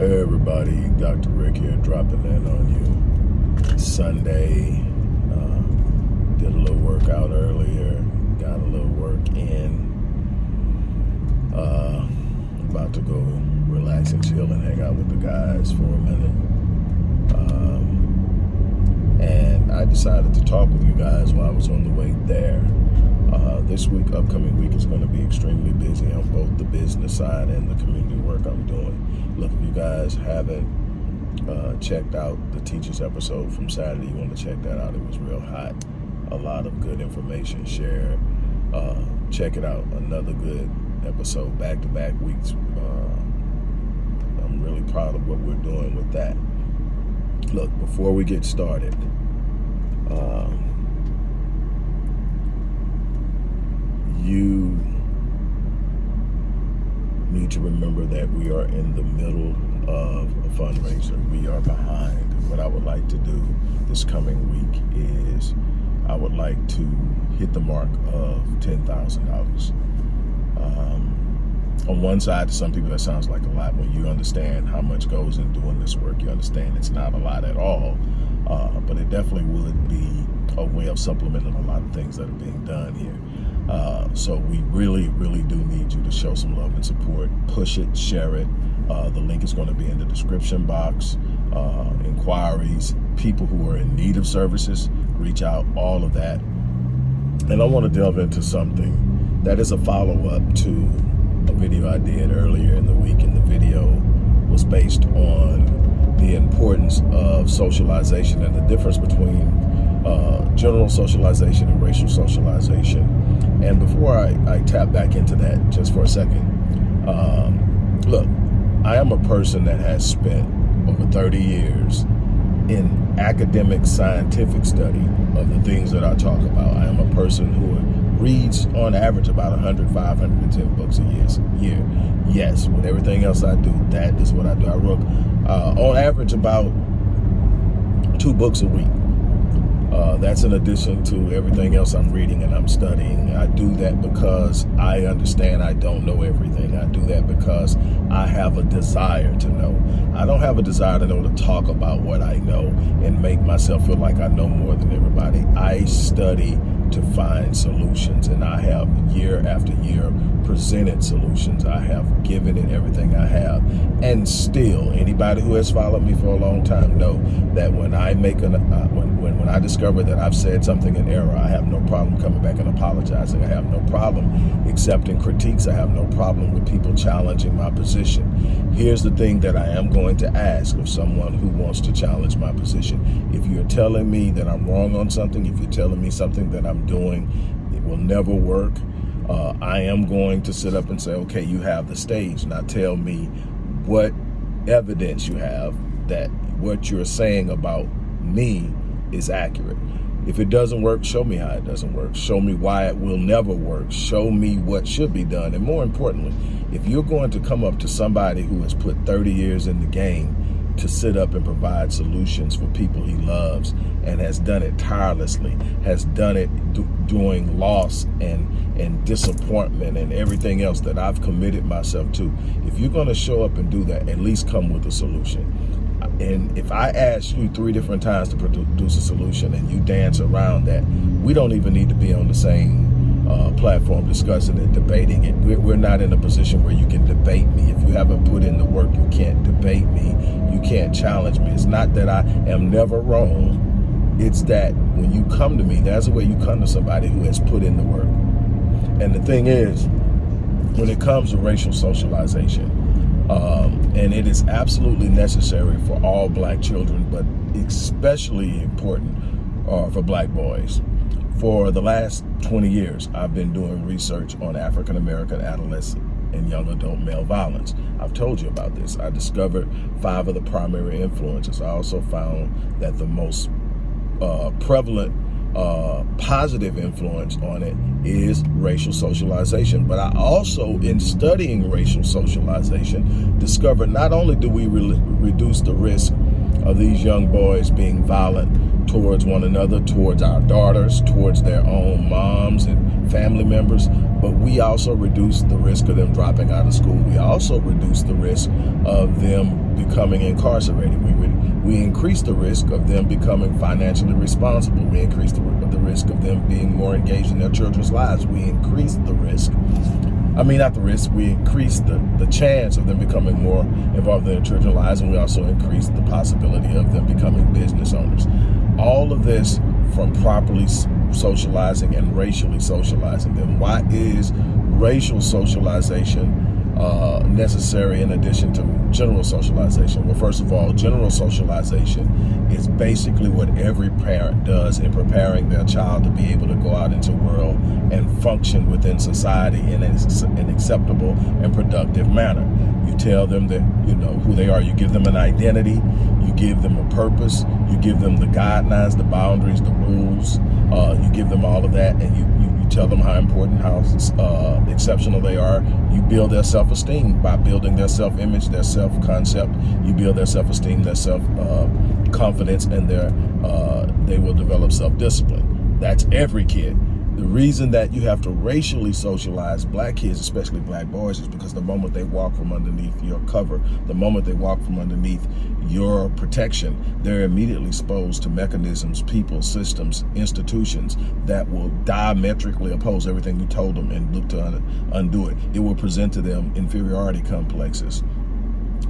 Hey everybody, Dr. Rick here, dropping in on you. Sunday, uh, did a little workout earlier, got a little work in. Uh, about to go relax and chill and hang out with the guys for a minute. Um, and I decided to talk with you guys while I was on the way there. Uh, this week, upcoming week, is going to be extremely busy on both the business side and the community work I'm doing. Look, if you guys haven't uh, checked out the teachers episode from Saturday, you want to check that out. It was real hot. A lot of good information shared. Uh, check it out. Another good episode, back-to-back -back weeks. Uh, I'm really proud of what we're doing with that. Look, before we get started, um, you need to remember that we are in the middle of a fundraiser. We are behind. What I would like to do this coming week is I would like to hit the mark of $10,000. Um, on one side, to some people that sounds like a lot. When you understand how much goes in doing this work, you understand it's not a lot at all. Uh, but it definitely would be a way of supplementing a lot of things that are being done here. Uh, so we really, really do need you to show some love and support. Push it, share it. Uh, the link is going to be in the description box. Uh, inquiries, people who are in need of services, reach out, all of that. And I want to delve into something that is a follow-up to a video I did earlier in the week. And the video was based on the importance of socialization and the difference between uh, general socialization and racial socialization. And before I, I tap back into that just for a second, um, look, I am a person that has spent over 30 years in academic scientific study of the things that I talk about. I am a person who reads on average about 100, 510 books a year. year. Yes, with everything else I do, that is what I do. I wrote uh, on average about two books a week. Uh, that's in addition to everything else I'm reading and I'm studying. I do that because I understand I don't know everything. I do that because I have a desire to know. I don't have a desire to know to talk about what I know and make myself feel like I know more than everybody. I study to find solutions and I have year after year presented solutions. I have given it everything I have. And still, anybody who has followed me for a long time know that when I make an, uh, when, when, when I discover that I've said something in error, I have no problem coming back and apologizing. I have no problem accepting critiques. I have no problem with people challenging my position. Here's the thing that I am going to ask of someone who wants to challenge my position. If you're telling me that I'm wrong on something, if you're telling me something that I'm doing, it will never work, uh, I am going to sit up and say, okay, you have the stage. Now tell me what evidence you have that what you're saying about me is accurate. If it doesn't work, show me how it doesn't work. Show me why it will never work. Show me what should be done. And more importantly, if you're going to come up to somebody who has put 30 years in the game to sit up and provide solutions for people he loves and has done it tirelessly, has done it doing loss and, and disappointment and everything else that I've committed myself to. If you're going to show up and do that, at least come with a solution. And if I ask you three different times to produce a solution and you dance around that, we don't even need to be on the same uh, platform discussing it, debating it. We're, we're not in a position where you can debate me. If you haven't put in the work, you can't debate me. You can't challenge me. It's not that I am never wrong. It's that when you come to me, that's the way you come to somebody who has put in the work. And the thing is, when it comes to racial socialization, um, and it is absolutely necessary for all black children, but especially important uh, for black boys. For the last 20 years, I've been doing research on African-American adolescent and young adult male violence. I've told you about this. I discovered five of the primary influences. I also found that the most uh, prevalent uh, positive influence on it is racial socialization. But I also, in studying racial socialization, discovered not only do we re reduce the risk of these young boys being violent towards one another, towards our daughters, towards their own moms and family members, but we also reduce the risk of them dropping out of school. We also reduce the risk of them becoming incarcerated. We we increase the risk of them becoming financially responsible. We increase the, the risk of them being more engaged in their children's lives. We increase the risk I mean, not the risk, we increase the, the chance of them becoming more involved in their children's lives, and we also increase the possibility of them becoming business owners. All of this from properly socializing and racially socializing them. Why is racial socialization uh, necessary in addition to general socialization? Well, first of all, general socialization is basically what every parent does in preparing their child to be able to go out into the world and function within society in an acceptable and productive manner. You tell them that, you know, who they are. You give them an identity. You give them a purpose. You give them the guidelines, the boundaries, the rules. Uh, you give them all of that and you, you tell them how important, how uh, exceptional they are. You build their self-esteem by building their self-image, their self-concept. You build their self-esteem, their self-confidence, uh, and their uh, they will develop self-discipline. That's every kid. The reason that you have to racially socialize black kids, especially black boys, is because the moment they walk from underneath your cover, the moment they walk from underneath your protection, they're immediately exposed to mechanisms, people, systems, institutions that will diametrically oppose everything you told them and look to undo it. It will present to them inferiority complexes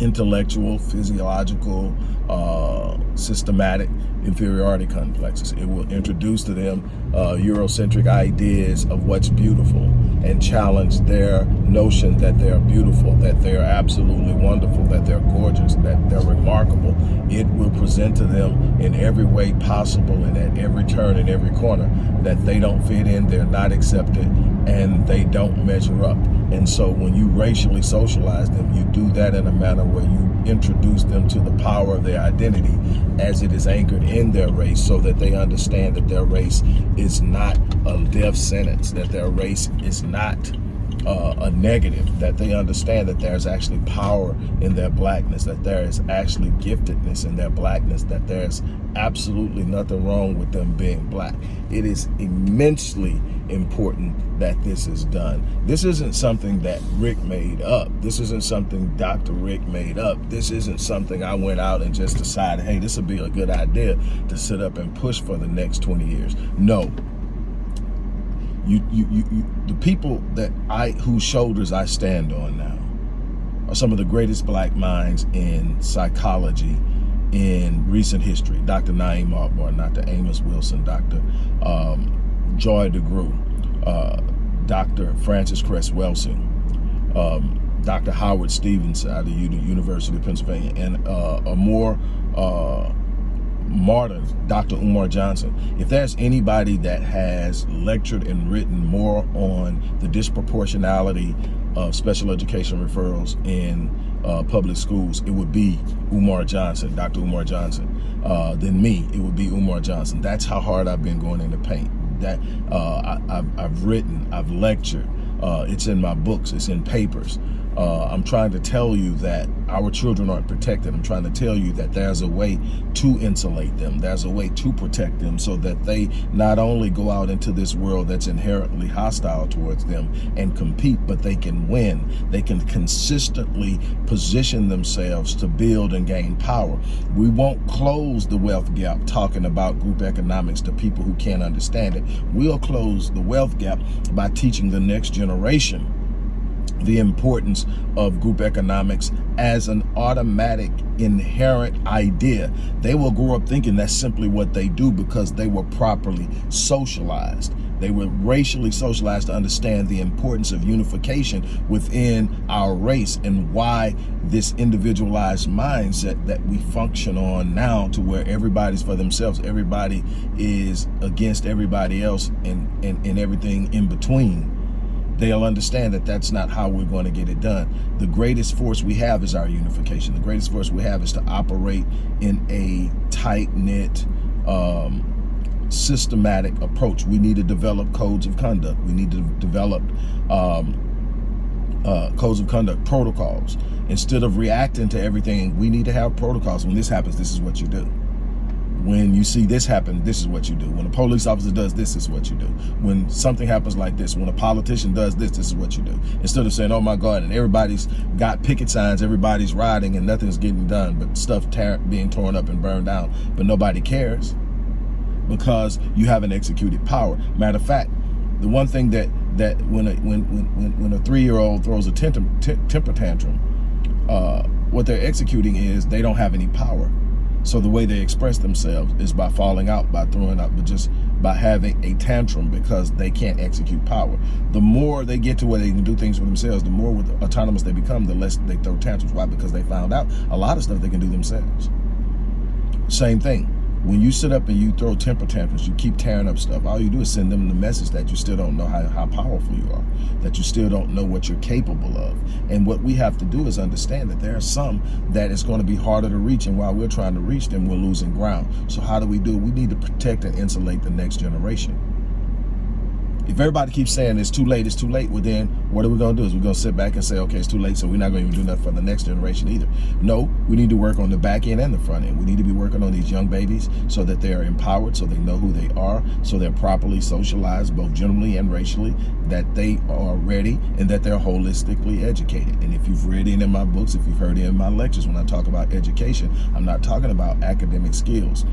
intellectual, physiological, uh, systematic inferiority complexes. It will introduce to them uh, Eurocentric ideas of what's beautiful and challenge their notion that they're beautiful, that they're absolutely wonderful, that they're gorgeous, that they're remarkable. It will present to them in every way possible and at every turn and every corner that they don't fit in, they're not accepted, and they don't measure up. And so when you racially socialize them, you do that in a manner where you introduce them to the power of their identity as it is anchored in their race so that they understand that their race is not a death sentence, that their race is not uh, a negative, that they understand that there's actually power in their blackness, that there is actually giftedness in their blackness, that there's absolutely nothing wrong with them being black. It is immensely important that this is done. This isn't something that Rick made up. This isn't something Dr. Rick made up. This isn't something I went out and just decided, hey, this would be a good idea to sit up and push for the next 20 years. No, you, you, you, you, the people that I, whose shoulders I stand on now are some of the greatest black minds in psychology in recent history. Dr. Na'im Martin, Dr. Amos Wilson, Dr. Um, Joy DeGruy, uh, Dr. Frances Cress Welsing, um, Dr. Howard Stevenson out of the University of Pennsylvania, and uh, a more uh, martyrs, Dr. Umar Johnson. If there's anybody that has lectured and written more on the disproportionality of special education referrals in uh, public schools, it would be Umar Johnson, Dr. Umar Johnson. Uh, than me, it would be Umar Johnson. That's how hard I've been going in the paint. That uh, I, have written, I've lectured. Uh, it's in my books, it's in papers. Uh, I'm trying to tell you that our children aren't protected. I'm trying to tell you that there's a way to insulate them. There's a way to protect them so that they not only go out into this world that's inherently hostile towards them and compete, but they can win. They can consistently position themselves to build and gain power. We won't close the wealth gap talking about group economics to people who can't understand it. We'll close the wealth gap by teaching the next generation the importance of group economics as an automatic inherent idea. They will grow up thinking that's simply what they do because they were properly socialized. They were racially socialized to understand the importance of unification within our race and why this individualized mindset that we function on now to where everybody's for themselves, everybody is against everybody else and, and, and everything in between they'll understand that that's not how we're going to get it done. The greatest force we have is our unification. The greatest force we have is to operate in a tight-knit, um, systematic approach. We need to develop codes of conduct. We need to develop um, uh, codes of conduct, protocols. Instead of reacting to everything, we need to have protocols. When this happens, this is what you do When you see this happen, this is what you do. When a police officer does this, this is what you do. When something happens like this, when a politician does this, this is what you do. Instead of saying, oh my God, and everybody's got picket signs, everybody's riding and nothing's getting done, but stuff being torn up and burned down, but nobody cares because you haven't executed power. Matter of fact, the one thing that that when a, when when when a three year old throws a temper tantrum, uh, what they're executing is they don't have any power. So the way they express themselves is by falling out, by throwing up, but just by having a tantrum because they can't execute power. The more they get to where they can do things for themselves, the more autonomous they become, the less they throw tantrums. Why? Because they found out a lot of stuff they can do themselves. Same thing when you sit up and you throw temper tantrums, you keep tearing up stuff, all you do is send them the message that you still don't know how, how powerful you are, that you still don't know what you're capable of. And what we have to do is understand that there are some that it's going to be harder to reach, and while we're trying to reach them, we're losing ground. So how do we do it? We need to protect and insulate the next generation. If everybody keeps saying it's too late, it's too late, well then what are we to do? Is we're to sit back and say, okay, it's too late, so we're not to even do nothing for the next generation either. No, we need to work on the back end and the front end. We need to be working on these young babies so that they are empowered, so they know who they are, so they're properly socialized, both generally and racially, that they are ready and that they're holistically educated. And if you've read any of my books, if you've heard any of my lectures, when I talk about education, I'm not talking about academic skills.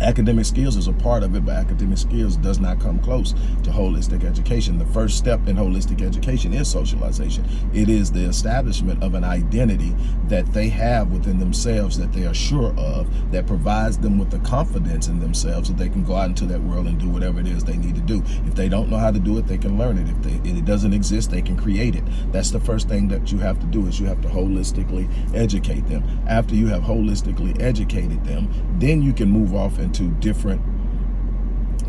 Academic skills is a part of it, but academic skills does not come close to holistic education. The first step in holistic education is socialization. It is the establishment of an identity that they have within themselves that they are sure of, that provides them with the confidence in themselves that they can go out into that world and do whatever it is they need to do. If they don't know how to do it, they can learn it. If, they, if it doesn't exist, they can create it. That's the first thing that you have to do is you have to holistically educate them. After you have holistically educated them, then you can move off and into different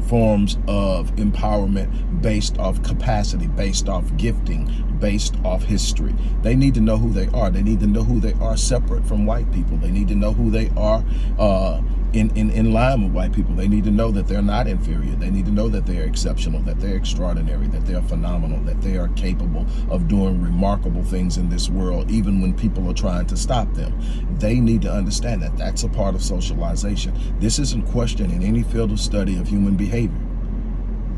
forms of empowerment based off capacity, based off gifting, based off history. They need to know who they are. They need to know who they are separate from white people. They need to know who they are uh, in, in, in line with white people. They need to know that they're not inferior. They need to know that they're exceptional, that they're extraordinary, that they're phenomenal, that they are capable of doing remarkable things in this world, even when people are trying to stop them. They need to understand that that's a part of socialization. This isn't questioned in any field of study of human behavior.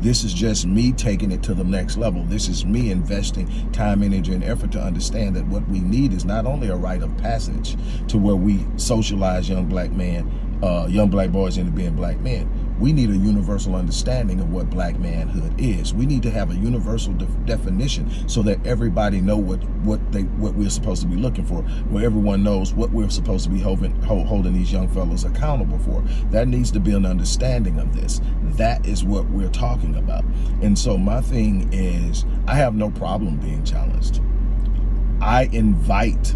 This is just me taking it to the next level. This is me investing time, energy, and effort to understand that what we need is not only a rite of passage to where we socialize young black men uh, young black boys into being black men. We need a universal understanding of what black manhood is. We need to have a universal de definition so that everybody know what what they what we're supposed to be looking for, where everyone knows what we're supposed to be holding, holding these young fellows accountable for. That needs to be an understanding of this. That is what we're talking about. And so my thing is, I have no problem being challenged. I invite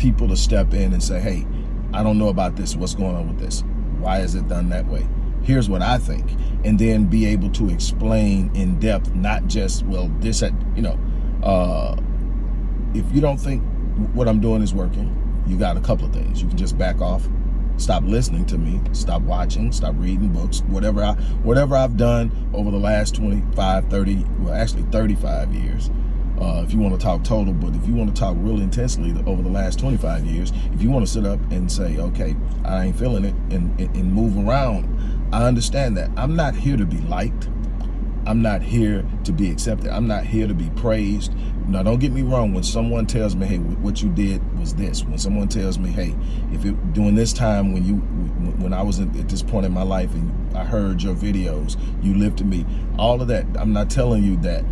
people to step in and say, hey, I don't know about this. What's going on with this? Why is it done that way? Here's what I think. And then be able to explain in depth, not just, well, this, at, you know, uh, if you don't think what I'm doing is working, you got a couple of things. You can just back off, stop listening to me, stop watching, stop reading books, whatever I whatever I've done over the last 25, 30, well actually 35 years uh, if you want to talk total, but if you want to talk really intensely over the last 25 years, if you want to sit up and say, okay, I ain't feeling it and, and, and move around, I understand that. I'm not here to be liked. I'm not here to be accepted. I'm not here to be praised. Now, don't get me wrong. When someone tells me, hey, what you did was this. When someone tells me, hey, if it, during this time when you, when I was at this point in my life and I heard your videos, you lifted me, all of that, I'm not telling you that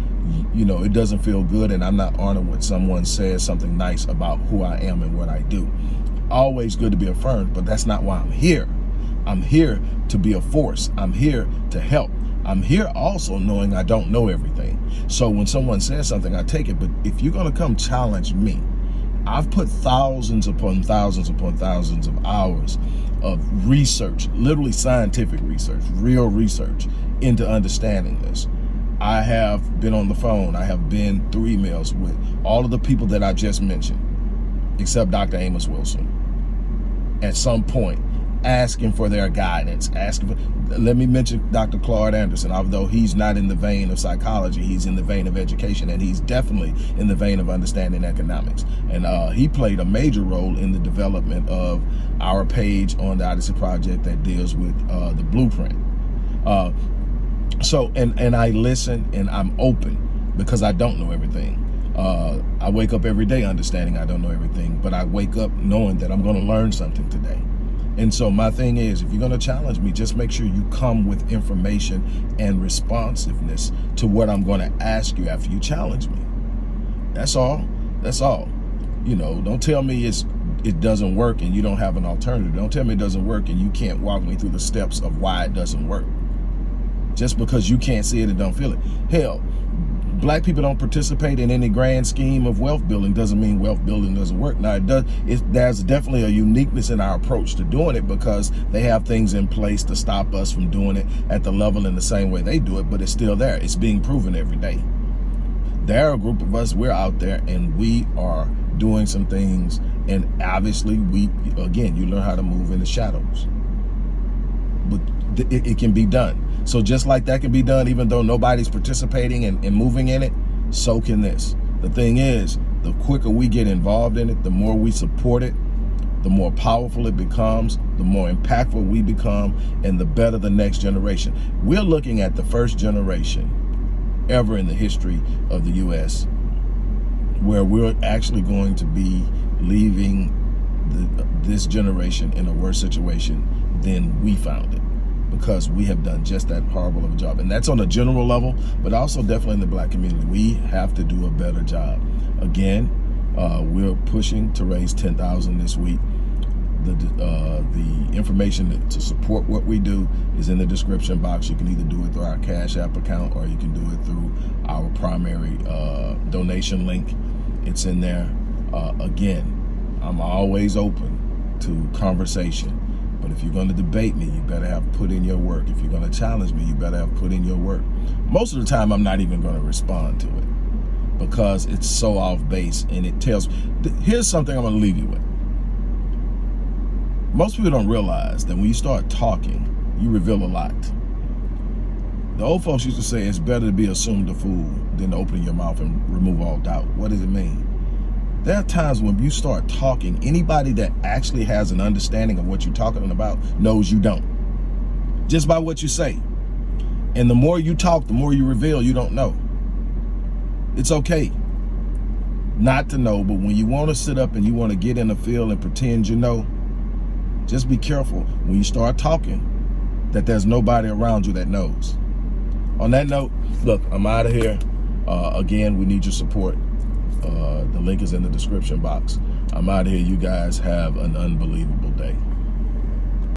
you know, it doesn't feel good and I'm not honored when someone says something nice about who I am and what I do. Always good to be affirmed, but that's not why I'm here. I'm here to be a force. I'm here to help. I'm here also knowing I don't know everything. So when someone says something, I take it. But if you're going to come challenge me, I've put thousands upon thousands upon thousands of hours of research, literally scientific research, real research into understanding this. I have been on the phone. I have been through emails with all of the people that I just mentioned, except Dr. Amos Wilson. At some point, asking for their guidance, asking for, let me mention Dr. Claude Anderson, although he's not in the vein of psychology, he's in the vein of education, and he's definitely in the vein of understanding economics. And uh, he played a major role in the development of our page on the Odyssey Project that deals with uh, the blueprint. Uh, so, and, and I listen and I'm open because I don't know everything. Uh, I wake up every day understanding I don't know everything, but I wake up knowing that I'm going to learn something today. And so my thing is, if you're going to challenge me, just make sure you come with information and responsiveness to what I'm going to ask you after you challenge me. That's all. That's all. You know, don't tell me it's it doesn't work and you don't have an alternative. Don't tell me it doesn't work and you can't walk me through the steps of why it doesn't work. Just because you can't see it and don't feel it. Hell, black people don't participate in any grand scheme of wealth building doesn't mean wealth building doesn't work. Now, it does. It, there's definitely a uniqueness in our approach to doing it because they have things in place to stop us from doing it at the level in the same way they do it, but it's still there. It's being proven every day. There are a group of us, we're out there and we are doing some things and obviously we, again, you learn how to move in the shadows. But it, it can be done. So just like that can be done, even though nobody's participating and, and moving in it, so can this. The thing is, the quicker we get involved in it, the more we support it, the more powerful it becomes, the more impactful we become, and the better the next generation. We're looking at the first generation ever in the history of the U.S. where we're actually going to be leaving the, this generation in a worse situation than we found it because we have done just that horrible of a job. And that's on a general level, but also definitely in the black community. We have to do a better job. Again, uh, we're pushing to raise 10000 this week. The, uh, the information to support what we do is in the description box. You can either do it through our Cash App account or you can do it through our primary uh, donation link. It's in there. Uh, again, I'm always open to conversation. But if you're going to debate me, you better have put in your work. If you're going to challenge me, you better have put in your work. Most of the time, I'm not even going to respond to it because it's so off base and it tells. Here's something I'm going to leave you with. Most people don't realize that when you start talking, you reveal a lot. The old folks used to say it's better to be assumed a fool than to open your mouth and remove all doubt. What does it mean? There are times when you start talking, anybody that actually has an understanding of what you're talking about knows you don't. Just by what you say. And the more you talk, the more you reveal you don't know. It's okay not to know, but when you want to sit up and you want to get in the field and pretend you know, just be careful when you start talking that there's nobody around you that knows. On that note, look, I'm out of here. Uh, again, we need your support. Uh, the link is in the description box. I'm out here. You guys have an unbelievable day.